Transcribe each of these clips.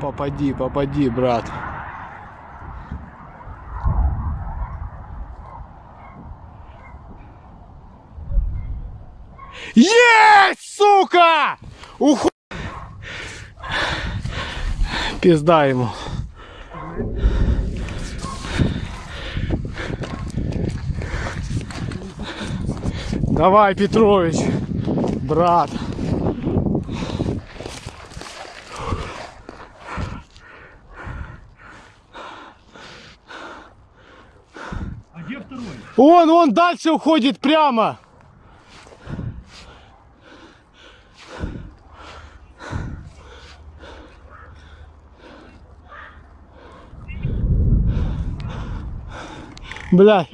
Попади, попади, брат. Есть, сука! Уху... Пизда ему. Давай, Петрович, брат. Где второй? Он, он дальше уходит прямо. Блядь.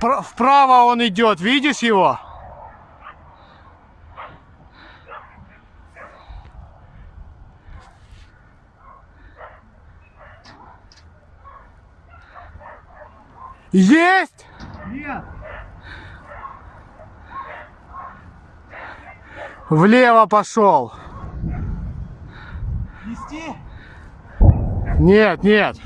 Пр- Вправо он идет, видишь его? Есть! Нет! Влево пошел. Нести? Нет, нет.